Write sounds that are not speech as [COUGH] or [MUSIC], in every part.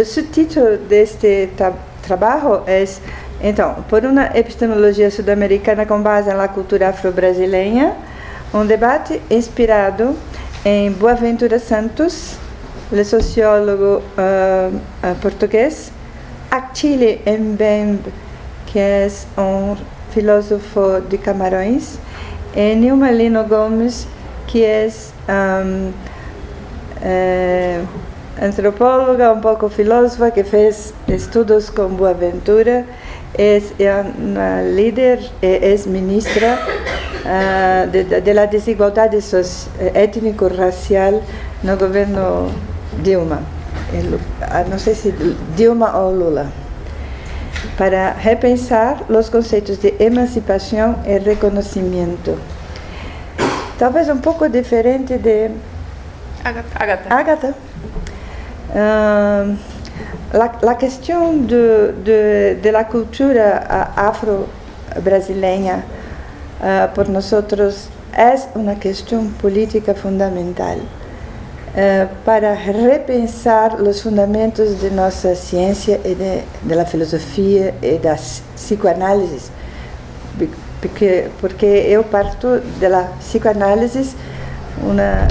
o subtítulo deste tra trabalho é então, por uma epistemologia sul-americana com base na cultura afro-brasileira, um debate inspirado em Boaventura Santos, o sociólogo uh, português, Achille Mbembe, que é um filósofo de Camarões, e Nilma Lino Gomes, que é um, é, antropóloga, um pouco filósofa, que fez estudos com Boaventura, é, é uma líder, é, é ministra uh, de, de, la desigualdade étnico-racial no governo Dilma. Não sei se Dilma ou Lula. Para repensar os conceitos de emancipação e reconhecimento. Talvez um pouco diferente de Agatha. Agatha. Uh, la, la questão de, de, de la cultura afro-brasileira uh, por nós é uma questão política fundamental uh, para repensar os fundamentos de nossa ciência e de, de la filosofia e da psicoanálise porque porque eu parto da psicoanálise uma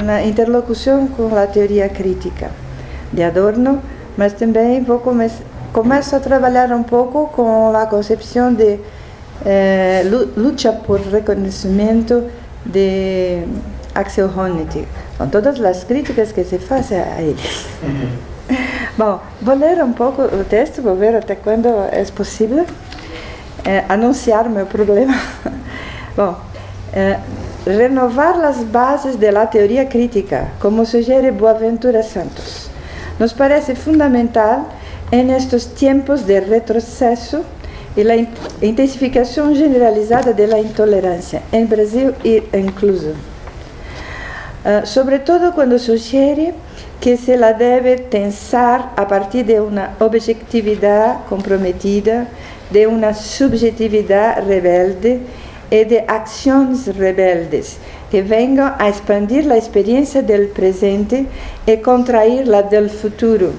uma interlocução com a teoria crítica de Adorno, mas também vou come começo a trabalhar um pouco com a concepção de eh, luta por reconhecimento de Axel Honneth, com todas as críticas que se fazem a ele. Bom, vou ler um pouco o texto, vou ver até quando é possível eh, anunciar meu problema. [LAUGHS] Bom, eh, renovar as bases da teoria crítica, como sugere Boaventura Santos, nos parece fundamental em estes tempos de retrocesso e a intensificação generalizada da intolerância, em Brasil e incluso. Uh, quando sugere que se la deve pensar a partir de uma objetividade comprometida, de uma subjetividade rebelde e de ações rebeldes que venham a expandir a experiência do presente e contrair la do futuro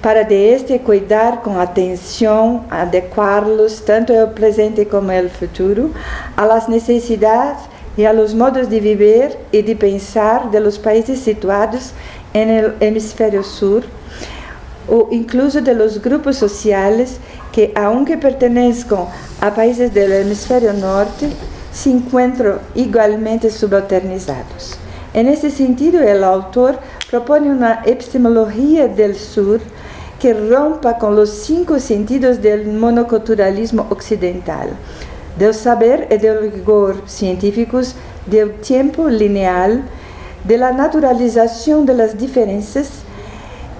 para de este cuidar atenção, adequá-los tanto ao presente como ao futuro, às necessidades e aos modos de viver e de pensar de los países situados no hemisfério sul, ou incluso de los grupos sociais que, aunque pertenezcan a países do hemisfério norte, se encontram igualmente subalternizados. Nesse sentido, o autor propõe uma epistemologia do Sur que rompa com os cinco sentidos do monoculturalismo ocidental, do saber e do rigor científicos, do tempo lineal, da naturalização das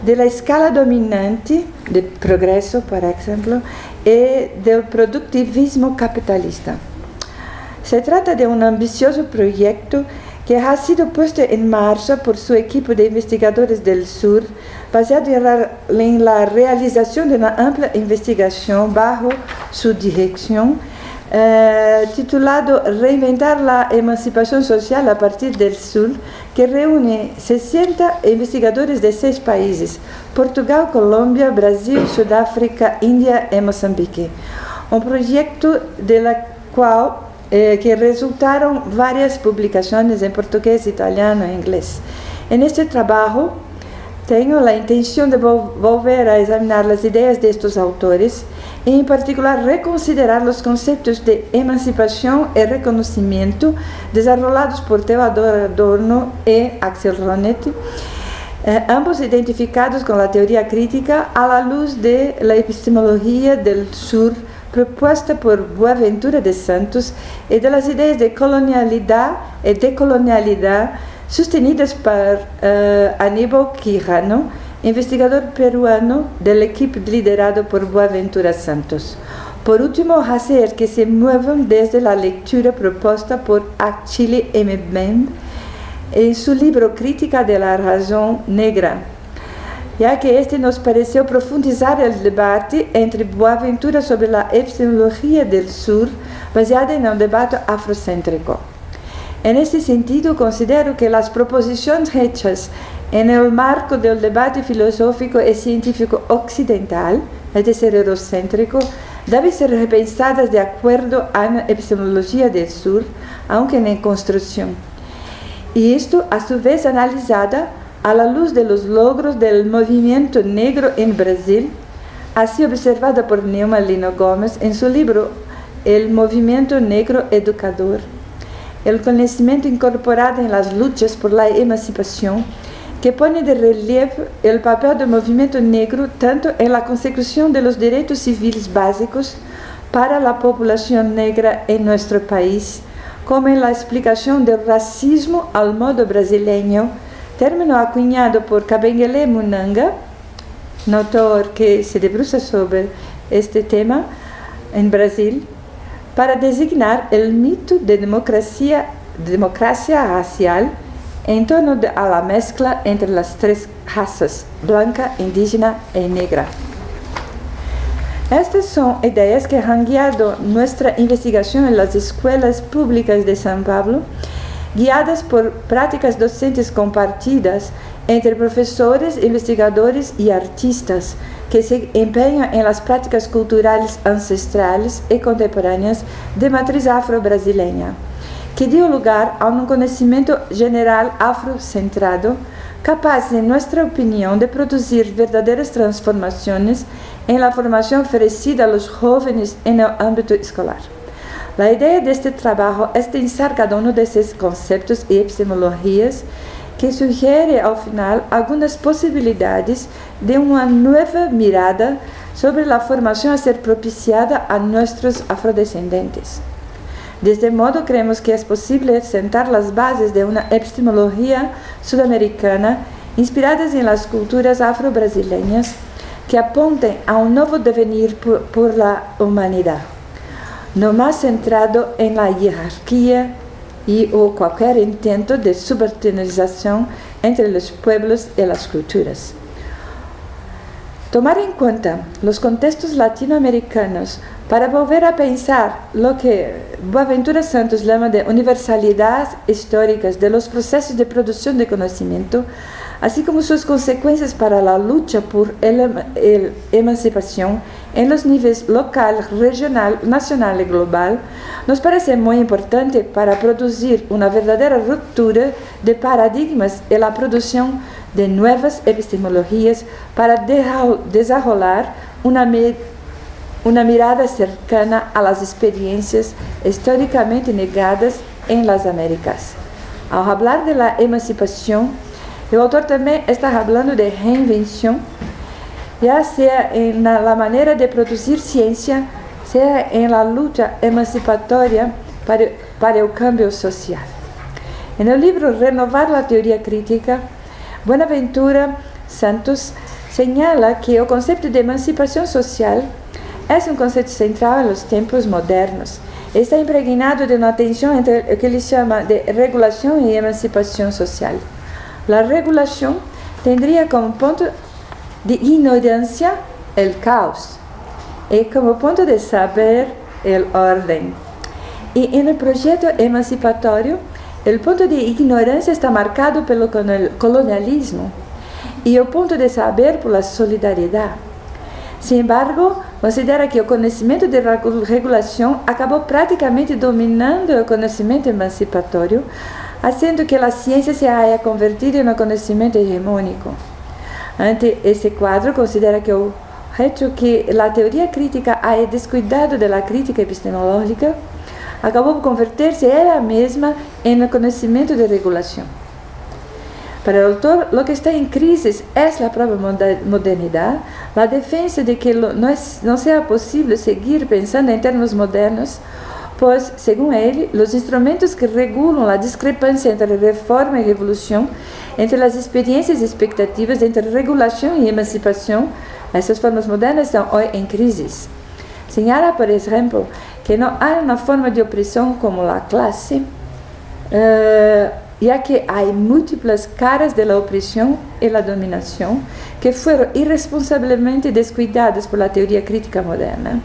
diferenças, da escala dominante, de progresso, por exemplo, e do produtivismo capitalista. Se trata de um ambicioso projeto que ha sido puesto en marcha por su equipo de investigadores del sur, baseado en la realización de una amplia investigación bajo su dirección, eh, titulado Reinventar la emancipación social a partir del sur, que reúne 60 investigadores de seis países, Portugal, Colômbia, Brasil, Sudáfrica, Índia e Moçambique. Um projeto de la qual eh, que resultaram várias publicações em português, italiano e inglês. Neste trabalho, tenho a intenção de volver a examinar as ideias destes autores e, em particular, reconsiderar os conceitos de emancipação e reconhecimento desenvolvidos por Theodor Adorno e Axel Honneth, eh, ambos identificados com a teoria crítica à luz da epistemologia do Sur proposta por Boaventura de Santos e das ideias de colonialidade e decolonialidade sustenidas por uh, Aníbal Quijano, investigador peruano da equipe liderado por Boaventura Santos. Por último, hacer que se muevam desde a leitura proposta por Achille Mbembe em seu livro Crítica de la Razão Negra, já que este nos pareceu profundizar o debate entre Boaventura sobre a epistemologia do Sur, baseada em um debate afrocêntrico. En este sentido, considero que as proposições hechas en el marco del debate filosófico y científico occidental, es decir, eurocéntrico, deben ser repensadas de acuerdo a la epistemología del sur, aunque en construcción. Y esto, a su vez, analizada a la luz de los logros del movimiento negro en Brasil, así observado por Neumann Lino Gómez en su libro El movimiento negro educador. El conocimiento incorporado en las luchas por la emancipación que pone de relieve el papel del movimiento negro tanto en la consecución de los derechos básicos para la población negra en nuestro país, como en la explicación del racismo al modo brasileño, término acuñado por Kabengele Munanga, un autor que se debruza sobre este tema en Brasil, para designar el mito de democracia, democracia racial en torno de, a la mezcla entre las tres razas, blanca, indígena y negra. Estas son ideas que han guiado nuestra investigación en las escuelas públicas de San Pablo, guiadas por prácticas docentes compartidas entre profesores, investigadores y artistas que se empeñan en las prácticas culturales ancestrales y contemporáneas de matriz afro-brasileña que dio lugar a un conocimiento general afrocentrado, capaz, en nuestra opinión, de producir verdaderas transformaciones en la formación ofrecida a los jóvenes en el ámbito escolar. La idea de este trabajo es pensar cada uno de esos conceptos y epistemologías que sugiere al final algunas posibilidades de una nueva mirada sobre la formación a ser propiciada a nuestros afrodescendentes. De este modo, creemos que es posible sentar las bases de una epistemología sudamericana inspiradas en las culturas afro-brasileñas que apunten a un nuevo devenir por, la humanidad, no más centrado en la jerarquía y o cualquier intento de subalternización entre los pueblos y las culturas. Tomar en cuenta los contextos latinoamericanos para volver a pensar lo que Boaventura Santos llama de universalidad históricas de los procesos de producción de conocimiento, así como sus consecuencias para la lucha por la emancipación en los niveles local, regional, nacional y global, nos parece muy importante para producir una verdadera ruptura de paradigmas y la producción de nuevas epistemologías para desarrollar una una mirada cercana a las experiencias históricamente negadas en las Américas. Al hablar de la el autor también está hablando de reinvención, ya sea en la manera de producir ciencia, sea en la lucha emancipatoria para, para el cambio social. En el libro Renovar la teoría crítica, Buenaventura Santos señala que el concepto de emancipación social es un concepto central en los tiempos modernos. Está impregnado de una tensión entre lo que él llama de regulación y emancipación social. La regulación tendría como punto de ignorancia el caos y como punto de saber el orden. Y en el proyecto el punto de ignorancia está marcado el colonialismo y el punto de saber por la solidaridad. Sin embargo, considera que o conhecimento de regulação acabou praticamente dominando o conhecimento emancipatório, fazendo que a ciência se haya convertido em um conhecimento hegemônico. Ante esse quadro, considera que o hecho que a teoria crítica haya descuidado da crítica epistemológica acabou por converter-se ela mesma em um conhecimento de regulação. Para el autor, lo que está en crisis es la propia modernidad, la defensa de que no sea posible seguir pensando en términos modernos, pues, según él, los instrumentos que regulan la discrepancia entre reforma y revolución, entre las experiencias y expectativas, entre regulación y emancipación, esas formas modernas están hoy en crisis. Señala, por ejemplo, que no hay una forma de opresión como la clase, uh, ya que hay múltiples caras de la opresión y la dominación que fueron irresponsablemente descuidadas por la teoría crítica moderna.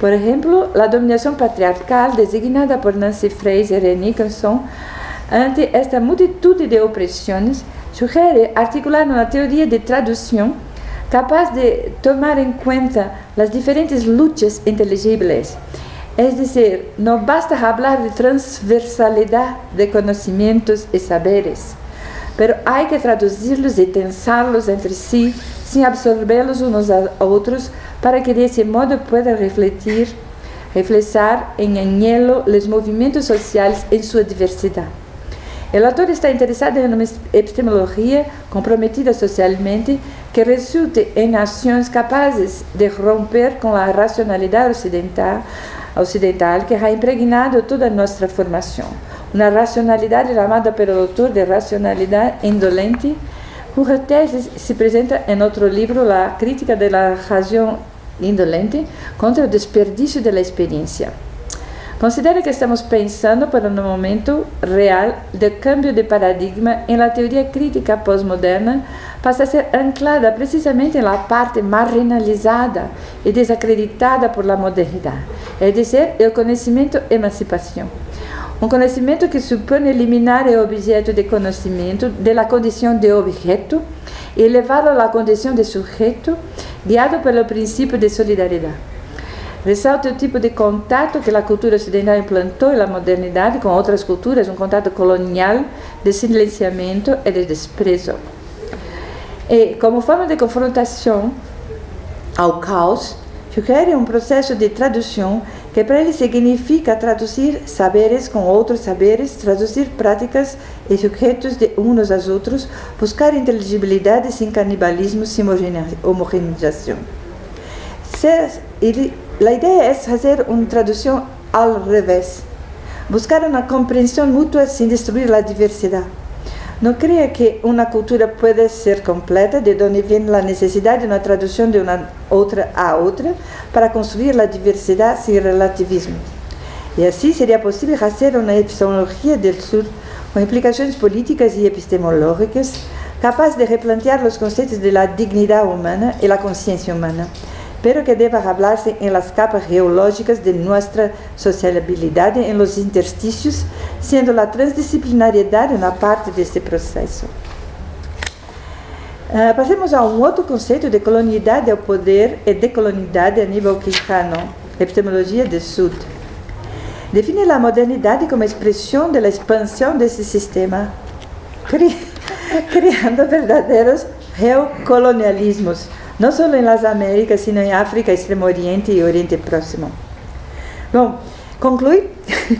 Por ejemplo, la dominación patriarcal designada por Nancy Fraser y Nicholson ante esta multitud de opresiones sugiere articular uma teoria de tradução capaz de tomar em conta as diferentes lutas inteligíveis. É dizer, não basta falar de transversalidade de conhecimentos e saberes, pero há que traduzi-los e tensá-los entre si, sem absorvê-los uns a outros, para que desse modo pueda refletir, reflexar em anhelo os movimentos sociais em sua diversidade. O autor está interessado em uma epistemologia comprometida socialmente que resulte em ações capazes de romper com a racionalidade ocidental, ocidental que ha impregnado toda a nossa formação. Uma racionalidade chamada pelo autor de racionalidade indolente, cuja tese se apresenta em outro livro, La Crítica de la Razão Indolente, contra o desperdício da experiência. Considero que estamos pensando por um momento real de cambio de paradigma em la teoria crítica pós-moderna passa a ser anclada precisamente na parte marginalizada e desacreditada por la modernidade, é dizer, o conhecimento emancipação. Um conhecimento que supõe eliminar o objeto de conhecimento da condição de objeto e levá-lo à condição de sujeito, guiado pelo princípio de solidariedade. Ressalta o tipo de contato que a cultura ocidental implantou na modernidade com outras culturas, um contato colonial de silenciamento e de desprezo. E, como forma de confrontação ao caos, sugere um processo de tradução que para ele significa traduzir saberes com outros saberes, traduzir práticas e sujeitos de uns aos outros, buscar inteligibilidade sem canibalismo, sem homogeneização. Ele a ideia é fazer uma tradução ao revés, buscar uma compreensão mútua sem destruir a diversidade. Não creia que uma cultura pode ser completa, de onde vem a necessidade de uma tradução de uma outra a outra, para construir a diversidade sem relativismo. E assim seria possível fazer uma epistemologia do Sul com implicações políticas e epistemológicas, capaz de replantear os conceitos de la dignidade humana e la consciência humana pero que deba hablarse en las capas geológicas de nuestra sociabilidade en los interstícios, sendo la transdisciplinariedade uma parte deste processo. Uh, passemos a um outro conceito de colonialidade ao poder e decolonialidade a nível quijano, epistemologia do Sud. Define a modernidade como expressão da expansão desse sistema, cri [LAUGHS] criando verdadeiros reocolonialismos não só nas Américas, sino em África, Extremo Oriente e Oriente Próximo. Bom, conclui,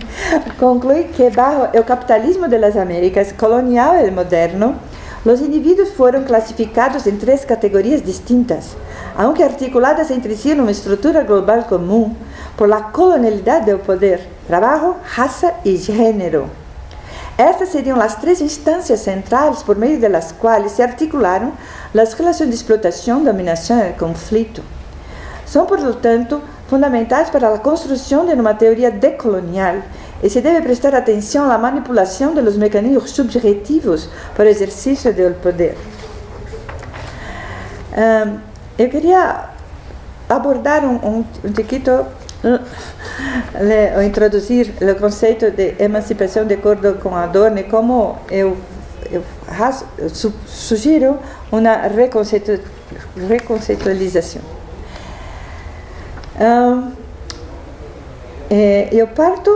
[LAUGHS] conclui que bajo o capitalismo das Américas, colonial e moderno, os indivíduos foram classificados em três categorias distintas, aunque articuladas entre si numa estrutura global comum, por la colonialidade do poder, trabalho, raça e gênero. Estas seriam as três instâncias centrais por meio das quais se articularam as relações de explotação, dominação e conflito. São, portanto, fundamentais para a construção de uma teoria decolonial e se deve prestar atenção à manipulação dos mecanismos subjetivos para o exercício do poder. Um, eu queria abordar um, um, um tiquito le, ou introduzir o conceito de emancipação de acordo com Adorno, como eu, eu su, sugiro uma reconceito, reconceitualização. Um, eu parto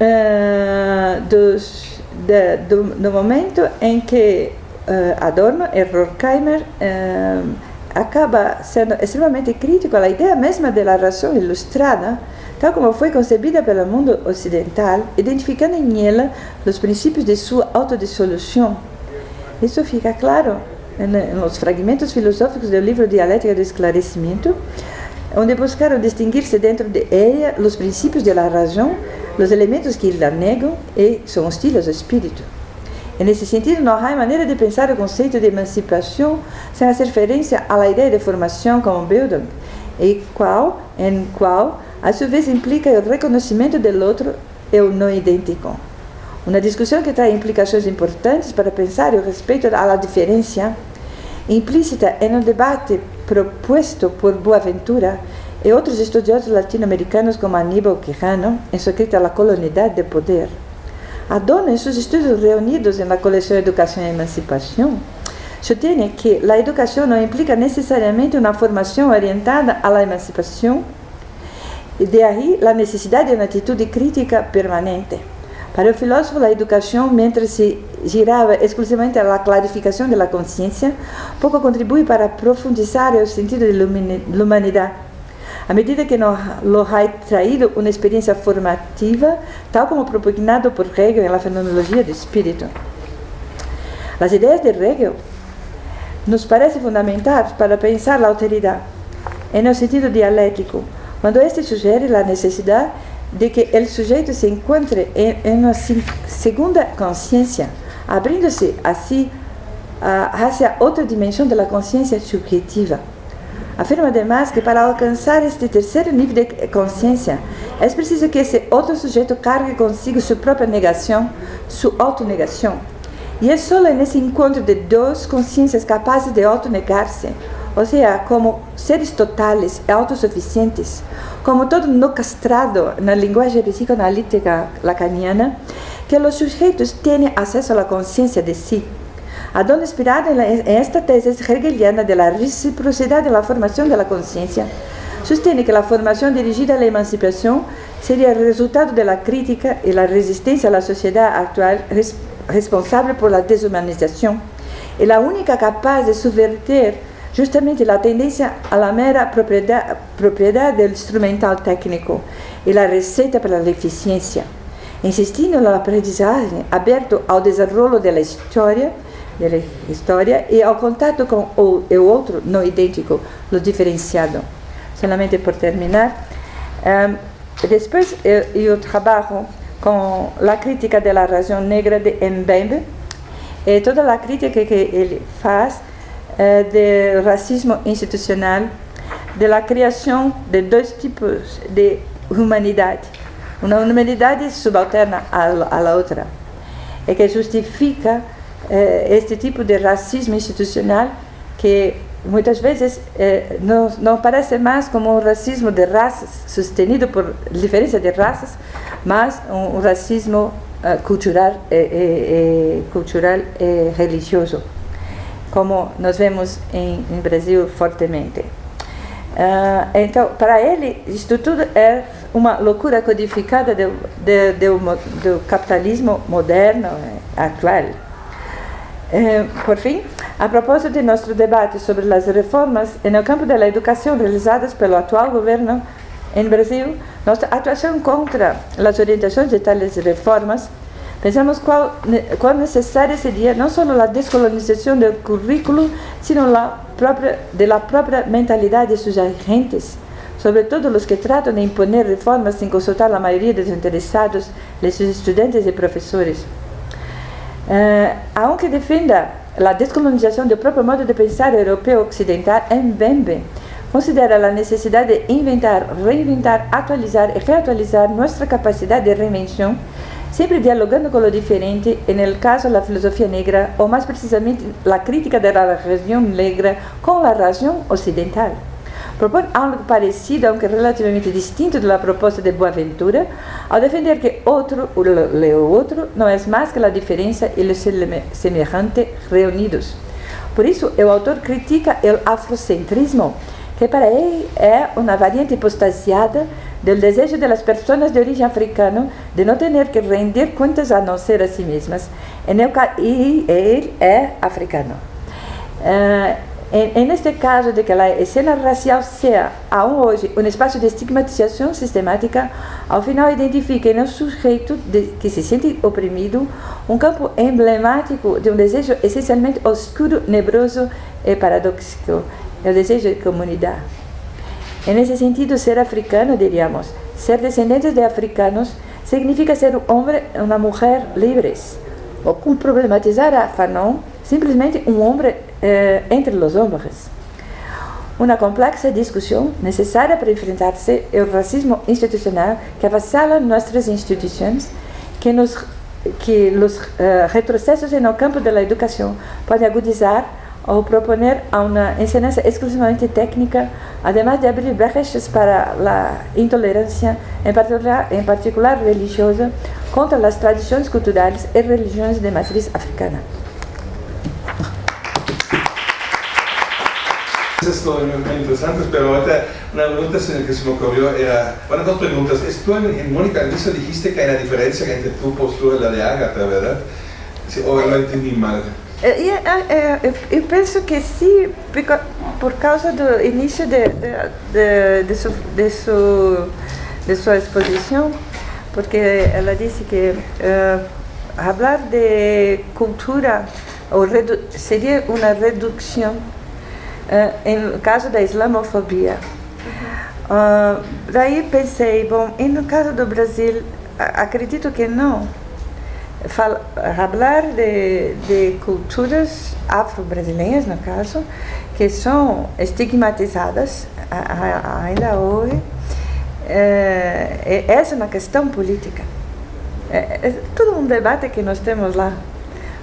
uh, dos, de, do, do, momento em que uh, Adorno e Horkheimer uh, acaba sendo extremamente crítico à ideia mesma da razão ilustrada, tal como foi concebida pelo mundo ocidental, identificando em ela os princípios de sua autodissolução. Isso fica claro nos fragmentos filosóficos do livro Dialética do Esclarecimento, onde buscaram distinguir-se dentro de ela os princípios da razão, os elementos que la negam e são hostiles ao espírito. Nesse sentido, não há maneira de pensar o conceito de emancipação sem fazer referência à ideia de formação como Bildung, e qual, em qual, a sua vez, implica o reconhecimento do outro e o não idêntico. Uma discussão que traz implicações importantes para pensar o respeito à diferença, implícita em um debate proposto por Boaventura e outros estudiosos latino-americanos como Aníbal Quijano, em sua crítica à colonialidade de poder. Adorno, em seus estudos reunidos na coleção Educação e Emancipação, sostiene que la educación no implica necesariamente una formación orientada a la emancipación, de ahí la necesidad de una actitud crítica permanente. Para el filósofo, la educación, mientras se giraba exclusivamente a la clarificación de la conciencia, poco contribuye para profundizar el sentido de la humanidad. A medida que nos lo ha traído una experiencia formativa, tal como propugnado por Hegel en la fenomenología del espíritu. Las ideas de Hegel nos parecen fundamentales para pensar la autoridad, en el sentido dialéctico, cuando este sugiere la necesidad de que el sujeto se encuentre en, en segunda conciencia, abriéndose así uh, hacia otra dimensión de la conciencia subjetiva. Afirma además que para alcanzar este tercer nivel de conciencia es preciso que ese otro sujeto cargue consigo su propia negación, su autonegación. Y es solo en ese encuentro de dos conciencias capaces de autonegarse, o sea, como seres totales e autosuficientes, como todo no castrado na linguagem psicoanalítica lacaniana, que los sujetos tienen acceso a la conciencia de Adorno inspirado en, esta tesis hegeliana de la reciprocidad de la formación de la conciencia, sostiene que la formación dirigida a la emancipación sería el resultado de la crítica y la resistencia a la sociedad actual res responsable por la deshumanización y la única capaz de subvertir justamente la tendencia a la mera propiedad, propiedad del instrumental técnico y la receta para la eficiencia, insistindo no aprendizagem aberto ao desenrolo da história, da história e ao contato com o, o outro não idêntico, o diferenciado. Solamente por terminar, um, depois eu, eu trabalho com a crítica da razão negra de Mbembe e toda a crítica que ele faz eh, do racismo institucional, da criação de dois tipos de humanidade. Uma humanidade subalterna à outra. E que justifica eh, este tipo de racismo institucional que muitas vezes eh, não, não parece mais como um racismo de raças, sustenido por diferença de raças, mas um, um racismo uh, cultural, e, cultural e religioso como nós vemos em, em Brasil fortemente. Uh, então, para ele, isto tudo é uma loucura codificada do, do, do, do capitalismo moderno, eh, atual. Uh, por fim, a propósito de nosso debate sobre as reformas no campo da educação realizadas pelo atual governo em Brasil, nossa atuação contra as orientações de tais reformas Pensamos cuál, cuán necesaria sería no solo la descolonización del currículo, sino la propia, de la propia mentalidad de sus agentes, sobre todo los que tratan de imponer reformas sin consultar a la mayoría de los interesados, de sus estudiantes y profesores. Uh, aunque defenda la descolonización del propio modo de pensar europeo occidental, en Bembe considera la necesidad de inventar, reinventar, actualizar y reactualizar nuestra capacidad de reinvención sempre dialogando com o diferente, no caso da filosofia negra, ou mais precisamente a crítica da região negra com a região ocidental. Propõe algo parecido, aunque relativamente distinto da proposta de Boaventura, ao defender que outro, o outro, não é mais que a diferença e o semelhante reunidos. Por isso, o autor critica o afrocentrismo, que para ele é uma variante apostasiada del desejo de las personas de origen africano de no tener que rendir cuentas a no ser a sí mismas. En el, y él es africano. Uh, en, este caso de que la escena racial sea aún hoy un espacio de estigmatización sistemática, al final identifica en el sujeto de, que se siente oprimido un campo emblemático de un deseo esencialmente oscuro, nebroso y paradójico, el deseo de comunidad. En ese sentido, ser africano, diríamos, ser descendientes de africanos, significa ser un hombre una mujer libres. O problematizar a Fanon, simplesmente un hombre eh, entre los hombres. Una compleja discusión necesaria para enfrentarse al racismo institucional que avassala nuestras instituciones, que, nos, que los uh, retrocesos en el campo de la educación pueden agudizar ou proponer uma enseñanza exclusivamente técnica, además de abrir brechas para a intolerância, em particular, em particular religiosa, contra as tradições culturais e religiões de matriz africana. Dices todo muy interesante, pero ahorita una pregunta que se me ocurrió era, bueno, dos preguntas. Tú en, Mónica al inicio dijiste que hay una diferencia entre tu postura y la de Agatha, ¿verdad? ¿O lo entendí mal? Eu, eu, eu, penso que sim, por causa do início de, de, de, su, de, su, de sua exposição, porque ela disse que falar de cultura ou seria uma redução uh, em caso da islamofobia. Uh, daí pensei, bom, e no caso do Brasil, acredito que não falar de, de culturas afro-brasileiras, no caso, que são estigmatizadas ainda hoje. É, essa é uma questão política. É, é todo um debate que nós temos lá.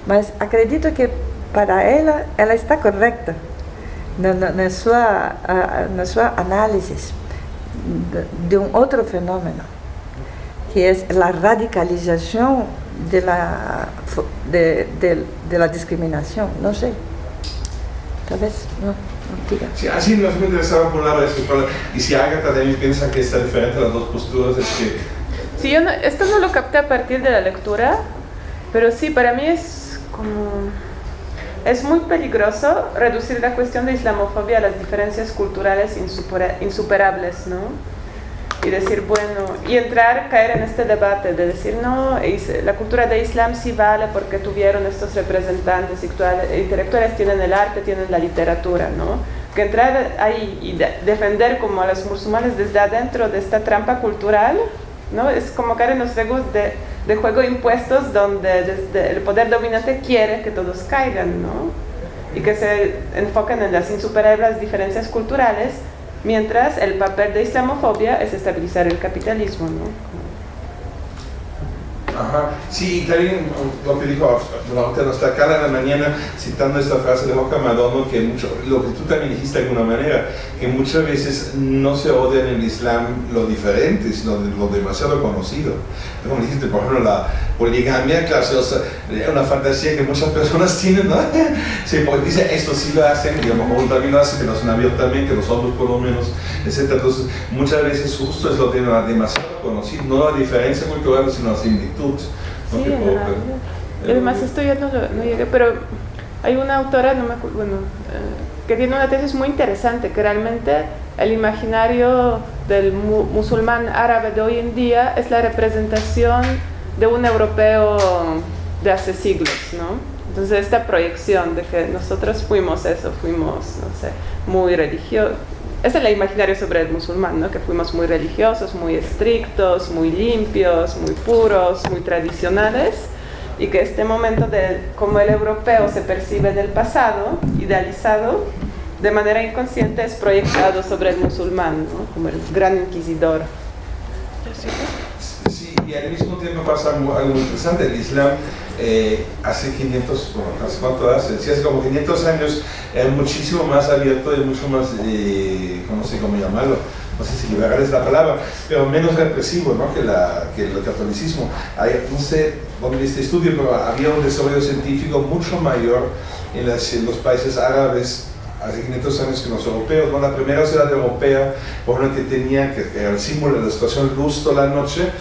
Mas acredito que para ela, ela está correta na, na, na sua, na sua análise de, um outro fenômeno, que é a radicalização de la, de, de, de la discriminación, no sé. Tal vez, no, no diga. Sí, así nos me interesaba por esto, y si Agatha también piensa que está diferente las dos posturas, es que... Sí, yo no, esto no lo capté a partir de la lectura, pero sí, para mí es como... Es muy peligroso reducir la cuestión de islamofobia a las diferencias culturales insuperables, ¿no? y decir, bueno, y entrar, caer en este debate de decir, no, la cultura de Islam sí vale porque tuvieron estos representantes intelectuales, tienen el arte, tienen la literatura, ¿no? Que entrar ahí y defender como a los musulmanes desde adentro de esta trampa cultural, ¿no? Es como caer en los juegos de, de juego impuestos donde desde el poder dominante quiere que todos caigan, ¿no? Y que se enfoquen en las insuperables diferencias culturales Mientras el papel de islamofobia es estabilizar el capitalismo. Ajá. Sí, y también lo que dijo nuestra cara en la mañana, citando esta frase de Roca Madono, que mucho, lo que tú también dijiste de alguna manera, que muchas veces no se odia en el Islam lo diferente, sino lo demasiado conocido. Como dijiste, por ejemplo, la poligamia, claro, es una fantasía que muchas personas [LAUGHS] tienen, ¿no? Sí, porque dice, esto sí lo hacen, y a lo mejor también lo hacen, que no son abiertamente, los hombres por lo menos, etc. Entonces, muchas veces justo es lo demasiado conocido, no la diferencia cultural, sino la similitud sí, Además, esto ya no, no, llegué, pero hay una autora, no me bueno, eh, que tiene una tesis muy interesante, que realmente el imaginario del musulmán árabe de hoy en día es la representación de un europeo de hace siglos, ¿no? Entonces esta proyección de que nosotros fuimos eso, fuimos, no sé, muy religiosos, es el imaginario sobre el musulmán, ¿no? que fuimos muy religiosos, muy estrictos, muy limpios, muy puros, muy tradicionales, y que este momento de cómo el europeo se percibe del pasado, idealizado, de manera inconsciente es proyectado sobre el musulmán, ¿no? como el gran inquisidor. Y al mismo tiempo pasa algo, interesante, el Islam eh, hace 500, bueno, ¿hace cuánto hace? Sí, hace como 500 años es muchísimo más abierto y mucho más, eh, no sé cómo llamarlo, no sé si liberal es la palabra, pero menos represivo ¿no? que, la, que el catolicismo. No sé dónde este estudio, pero había un desarrollo científico mucho mayor en, los países árabes hace 500 años que los europeos. ¿no? La primera ciudad europea, por ejemplo, que tenía, que era el símbolo de la situación toda la noche,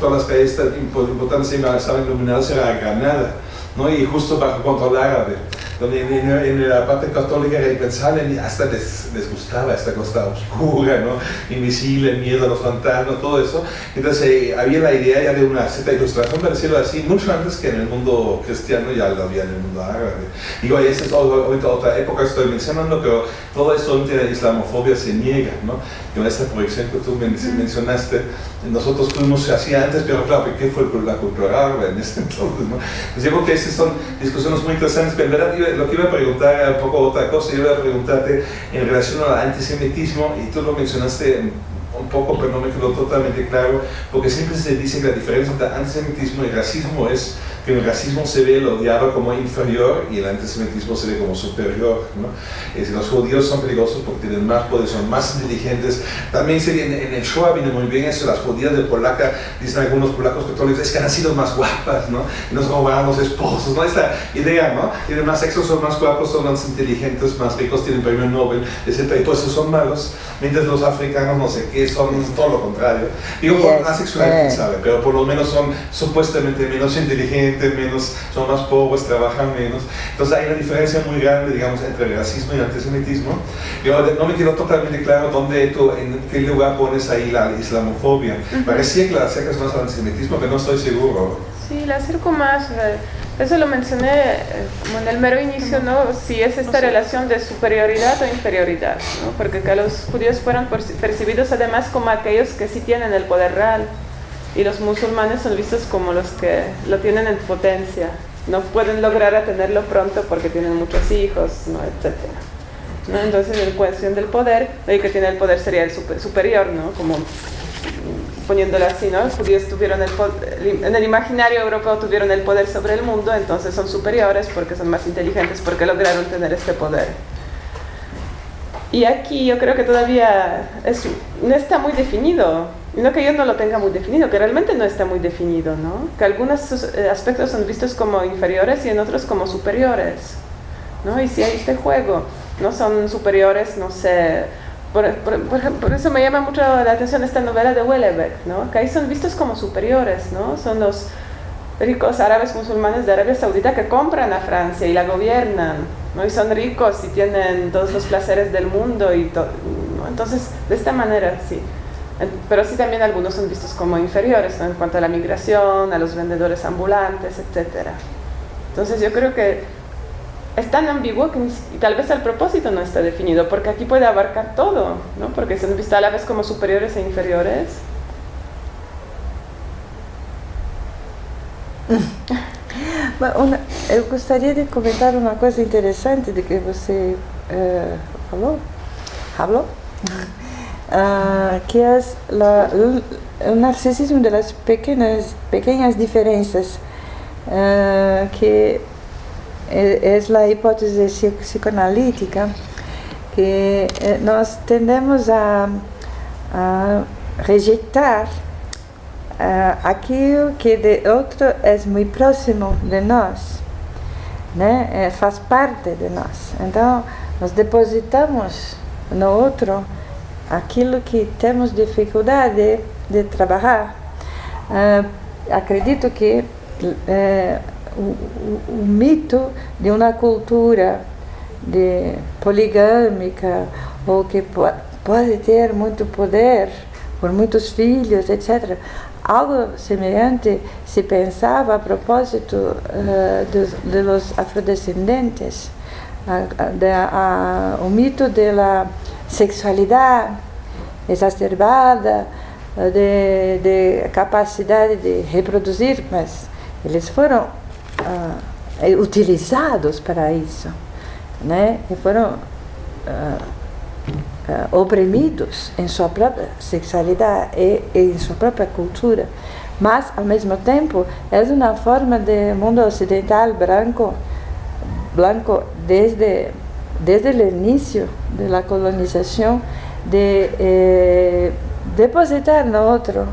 todas las calles importantes estaban iluminadas, era Granada, ¿no? y justo bajo control árabe donde en, la parte católica era impensable, hasta les, les, gustaba esta costa oscura, ¿no? invisible, miedo a los fantasmas, todo eso. Entonces eh, había la idea ya de una cierta ilustración, para decirlo así, mucho antes que en el mundo cristiano, ya lo había en el mundo árabe. Digo, esa es otra, otra época que estoy mencionando, pero todo esto entre la islamofobia se niega, ¿no? Con esta proyección que tú mencionaste, nosotros fuimos así antes, pero claro, ¿qué fue la cultura árabe en ese [LAUGHS] entonces? ¿no? Pues yo creo que esas son discusiones muy interesantes, pero en verdad lo que iba a preguntar era un poco otra cosa, yo iba a preguntarte en relación al antisemitismo, y tú lo mencionaste un poco, pero no me quedó totalmente claro, porque siempre se dice que la diferencia entre antisemitismo y racismo es que el racismo se ve el odiado como inferior y el antisemitismo se ve como superior. ¿no? Es los judíos son peligrosos porque tienen más poder, son más inteligentes. También se, en, en el Shoah viene muy bien eso, las judías de polaca, dicen algunos polacos católicos, es que han sido más guapas, ¿no? Y nos robaban los esposos, ¿no? Esta idea, ¿no? Tienen más sexo, son más guapos, son más inteligentes, más ricos, tienen premio Nobel, etc. Y todos esos son malos, mientras los africanos, no sé qué, son todo lo contrario. Digo, por la sexualidad, sabe, pero por lo menos son supuestamente menos inteligentes menos, son más pobres, trabajan menos. Entonces hay una diferencia muy grande, digamos, entre el racismo y el antisemitismo. Yo no me quedó totalmente claro dónde tú, en qué lugar pones ahí la islamofobia. Parecía que la acercas más al antisemitismo, pero no estoy seguro. Sí, la acerco más. Eh, eso lo mencioné eh, como en el mero inicio, ¿no? Si es esta relación de superioridad o inferioridad, ¿no? Porque que los judíos fueron percibidos además como aquellos que sí tienen el poder real y los musulmanes son vistos como los que lo tienen en potencia. No pueden lograr a tenerlo pronto porque tienen muchos hijos, ¿no? etc. ¿no? Entonces, en cuestión del poder, el que tiene el poder sería el superior, ¿no? Como poniéndolo así, ¿no? Los judíos tuvieron el en el imaginario europeo tuvieron el poder sobre el mundo, entonces son superiores porque son más inteligentes, porque lograron tener este poder. Y aquí yo creo que todavía es, no está muy definido no que yo no lo tenga muy definido, que realmente no está muy definido, ¿no? Que algunos eh, aspectos son vistos como inferiores y en otros como superiores, ¿no? Y si hay este juego, no son superiores, no sé, por, por, eso me llama mucho la atención esta novela de Wellebeck, ¿no? Que ahí son vistos como superiores, ¿no? Son los ricos árabes musulmanes de Arabia Saudita que compran a Francia y la gobiernan, ¿no? Y son ricos y tienen todos los placeres del mundo y ¿no? Entonces, de esta manera, sí. Pero sí también algunos son vistos como inferiores en cuanto a la migración, a los vendedores ambulantes, etc. Entonces yo creo que es tan ambiguo que tal vez al propósito no está definido, porque aquí puede abarcar todo, ¿no? porque son vistos a la vez como superiores e inferiores. [LAUGHS] Una, eu gostaria de comentar uma coisa interessante de que você uh, falou, falou? uh, que é o narcisismo das pequenas pequenas diferenças uh, que é, é a hipótese psicoanalítica que eh, nós tendemos a, a rejeitar uh, aquilo que de outro é muito próximo de nós, né? É, faz parte de nós. Então, nós depositamos no outro aquilo que temos dificuldade de trabalhar. Uh, acredito que uh, o, o, o, mito de uma cultura de poligâmica ou que pode ter muito poder por muitos filhos, etc. Algo semelhante se pensava a propósito uh, dos, de los afrodescendentes, de, o mito da sexualidade exacerbada, de, de, capacidade de reproduzir, mas eles foram uh, utilizados para isso, né? E foram uh, oprimidos em sua própria sexualidade e, e, em sua própria cultura. Mas, ao mesmo tempo, é uma forma de mundo ocidental branco, branco desde desde o início da colonização de eh, depositar no outro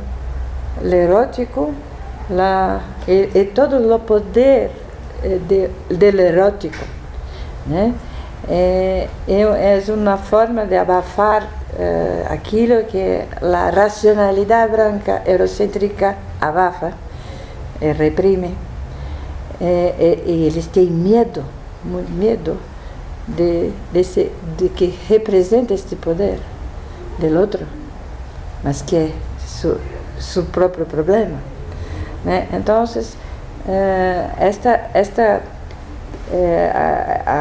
o erótico la, e, e, todo o poder eh, de, erótico. Né? É, é uma forma de abafar eh, aquilo que a racionalidade branca eurocêntrica abafa e reprime. E, eles têm medo, muito medo de, desse, de que representa este poder do outro, mas que é seu próprio problema. Né? Então, esta, esta, uh, a,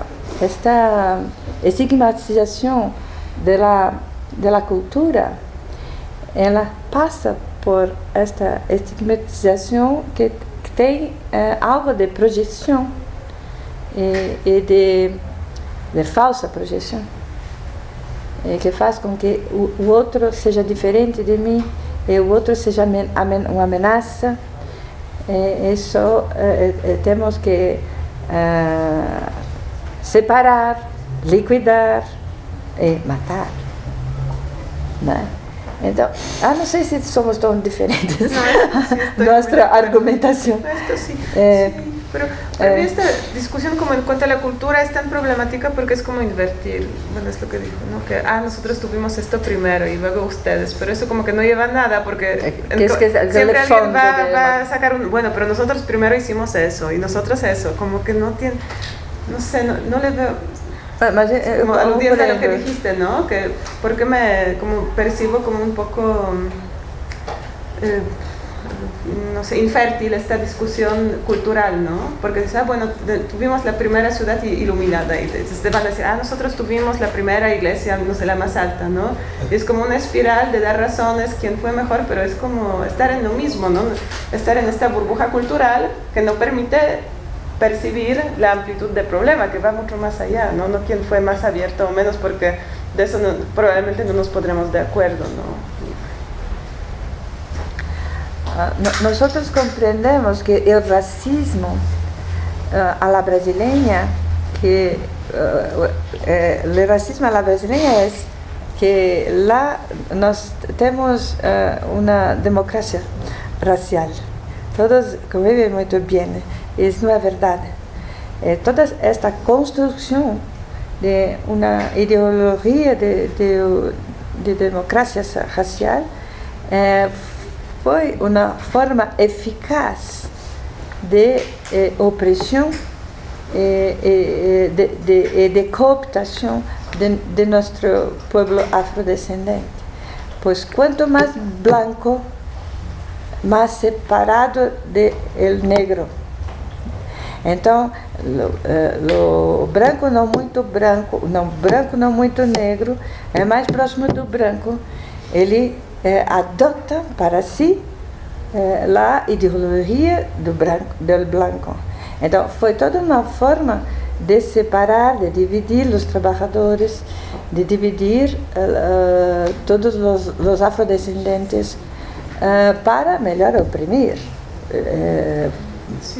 a, esta estigmatização da, da cultura, ela passa por esta estigmatização que, que tem uh, algo de projeção e, e de, de falsa projeção. eh, que faz com que o, outro seja diferente de mim e o outro seja uma ameaça. Eh, isso eh, temos que separar, liquidar e matar. Né? Então, ah, não sei se somos tão diferentes. No, [LAUGHS] Nuestra argumentación. No, esto sí. Eh, sí. Pero para eh, mí esta discusión como en cuanto a la cultura es tan problemática porque es como invertir, bueno, es lo que dijo, ¿no? Que, ah, nosotros tuvimos esto primero y luego ustedes, pero eso como que no lleva a nada porque eh, es que es siempre alguien va, va, a sacar un, bueno, pero nosotros primero hicimos eso y nosotros eso, como que no tiene, no sé, no, no le veo, más, eh, como aludiendo a lo que dijiste, ¿no? Que porque me como percibo como un poco eh, no sé, infértil esta discusión cultural, ¿no? Porque ah, bueno, tuvimos la primera ciudad iluminada y te, van a decir, ah, nosotros tuvimos la primera iglesia, no sé, la más alta, ¿no? Y es como una espiral de dar razones, quién fue mejor, pero es como estar en lo mismo, ¿no? Estar en esta burbuja cultural que no permite percibir la amplitud del problema, que va mucho más allá, no, no quién fue más abierto o menos, porque de eso probablemente no nos pondremos de acuerdo. ¿no? Ah, nosotros comprendemos que el racismo uh, a la brasileña, que uh, eh, el racismo a la brasileña es que la, nos tenemos una democracia racial. Todos conviven muy bien isso não é verdade. É, toda esta construção de uma ideologia de, de, de democracia racial é, foi uma forma eficaz de eh, opressão e eh, de, de, de, cooptação de, de nosso povo afrodescendente. Pois quanto mais branco, mais separado el negro. Então, o eh, branco não muito branco, não branco não muito negro, é mais próximo do branco. Ele é, adota para si é, a ideologia do branco, do branco. Então, foi toda uma forma de separar, de dividir os trabalhadores, de dividir uh, todos os, os afrodescendentes uh, para melhor oprimir. Uh,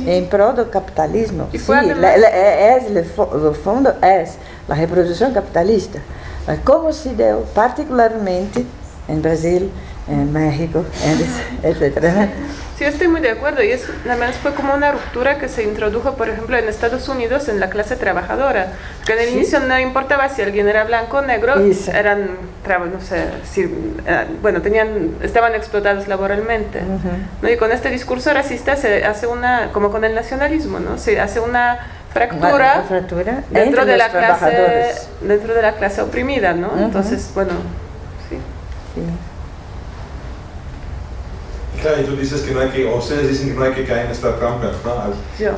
em prol do capitalismo. E sim, é, é, no fundo é a reprodução capitalista. Como se deu particularmente em Brasil, en México, etcétera. Sí, estoy muy de acuerdo. Y es, además fue como una ruptura que se introdujo, por ejemplo, en Estados Unidos en la clase trabajadora. Que en el inicio no importaba si alguien era blanco o negro, eran, no sé, si, eh, bueno, tenían, estaban explotados laboralmente. ¿no? Y con este discurso racista se hace una, como con el nacionalismo, ¿no? Se hace una fractura, fractura dentro de la clase dentro de la clase oprimida, ¿no? Entonces, bueno, sí. sí. Claro, y tú dices que no hay que, o ustedes dicen que no hay que caer en esta trampa, ¿no? Yo.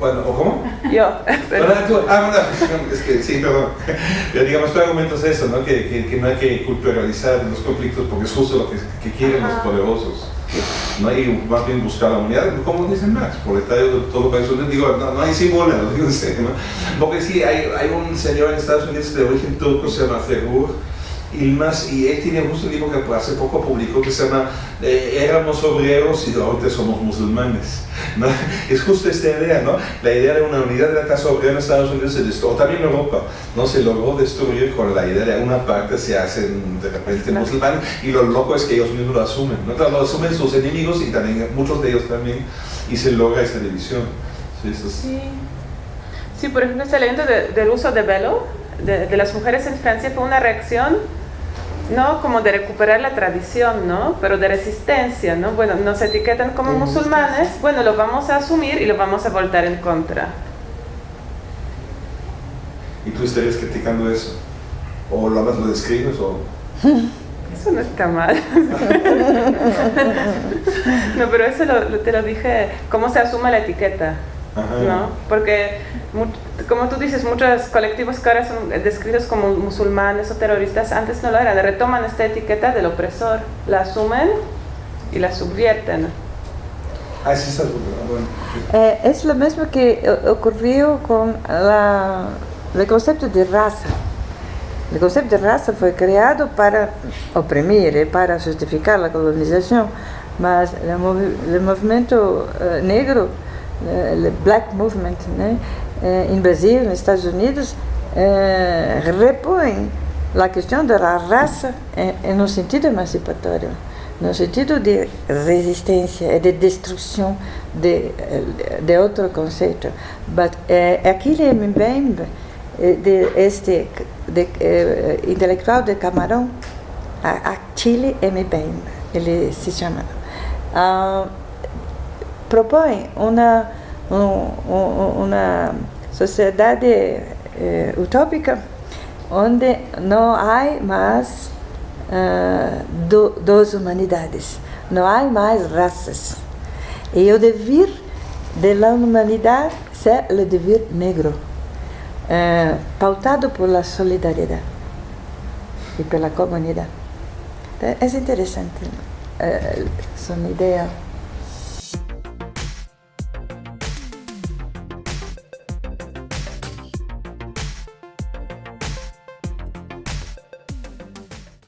bueno, ¿o cómo? Yo. [LAUGHS] Pero, tú, ah, bueno, [LAUGHS] es que sí, perdón. [LAUGHS] Pero digamos, tu argumento es eso, ¿no? Que, que, que, no hay que culturalizar los conflictos porque es justo lo que, que quieren los poderosos. ¿no? Y más bien buscar la unidad, como dice Max, proletario de todo país digo, no, no hay símbolo, lo digo en serio, ¿no? Porque sí, hay, hay un señor en Estados Unidos de origen turco, se llama Fergur, y más, y él tiene justo un libro que hace poco publicó que se llama eh, Éramos obreros y ahorita somos musulmanes. ¿no? [LAUGHS] Es justo esta idea, ¿no? La idea de una unidad de la clase obrera en Estados Unidos se destruyó, también en Europa, ¿no? Se logró destruir con la idea de una parte se hacen de repente musulmanes y lo loco es que ellos mismos lo asumen, ¿no? Lo asumen sus enemigos y también muchos de ellos también y se logra esta división. Sí, sí. sí por ejemplo, este elemento del uso de velo de, de las mujeres en Francia fue una reacción no como de recuperar la tradición, ¿no? Pero de resistencia, ¿no? Bueno, nos etiquetan como musulmanes, bueno, lo vamos a asumir y lo vamos a voltar en contra. ¿Y tú estarías criticando eso? ¿O lo más lo describes o...? [LAUGHS] Eso no está mal. [LAUGHS] no, pero eso te lo dije, cómo se asume la etiqueta. ¿No? Porque, como tú dices, muchos colectivos que ahora son descritos como musulmanes o terroristas, antes no lo eran, retoman esta etiqueta del opresor, la asumen y la subvierten. Ah, sí, está bueno. eh, es lo mismo que ocurrió con la, el concepto de raza. O conceito de raça foi criado para oprimir, para justificar a colonização, mas o movimento uh, negro, o Black Movement, né, em Brasil, nos Estados Unidos, repõe a questão da raça em um sentido emancipatório no sentido de resistência e de destruição de, de outro conceito. Mas é, aquele Mbembe, de este de, eh, intelectual de Camarão, a, a Chile Mbembe, ele se chama, uh, propõe uma, um, uma sociedade eh, utópica onde não há mais uh, do, das humanidades. Não há mais raças. E o dever da humanidade é o dever negro, uh, pautado pela solidariedade e pela comunidade. É interessante, uh, são ideias